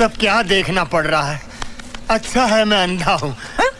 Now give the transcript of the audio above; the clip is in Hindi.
सब क्या देखना पड़ रहा है। अच्छा है मैं अंधा हूँ। हाँ?